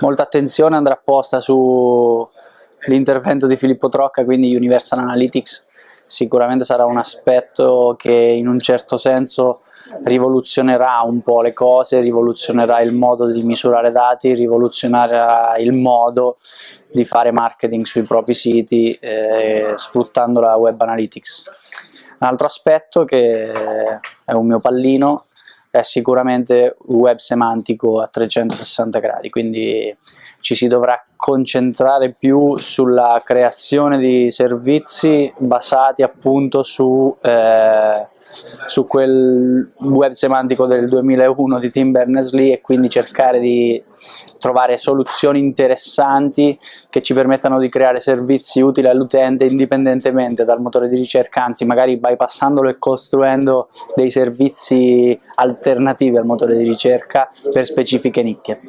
molta attenzione andrà posta sull'intervento di Filippo Trocca, quindi Universal Analytics, sicuramente sarà un aspetto che in un certo senso rivoluzionerà un po' le cose, rivoluzionerà il modo di misurare dati, rivoluzionerà il modo di fare marketing sui propri siti eh, sfruttando la web analytics. Un altro aspetto che è un mio pallino è sicuramente web semantico a 360 gradi, quindi ci si dovrà concentrare più sulla creazione di servizi basati appunto su eh, su quel web semantico del 2001 di Tim Berners-Lee e quindi cercare di trovare soluzioni interessanti che ci permettano di creare servizi utili all'utente indipendentemente dal motore di ricerca, anzi magari bypassandolo e costruendo dei servizi alternativi al motore di ricerca per specifiche nicchie.